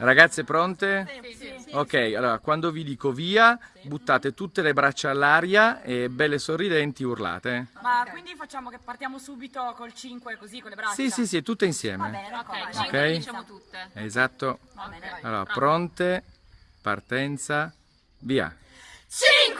Ragazze pronte? Sì, sì. Ok, allora quando vi dico via, buttate tutte le braccia all'aria e belle sorridenti urlate. Ma quindi facciamo che partiamo subito col 5 così con le braccia? Sì, sì, sì, tutte insieme. Va bene, Ok, vai. 5 diciamo tutte. Esatto. Va bene. Allora, pronte, partenza, via. 5!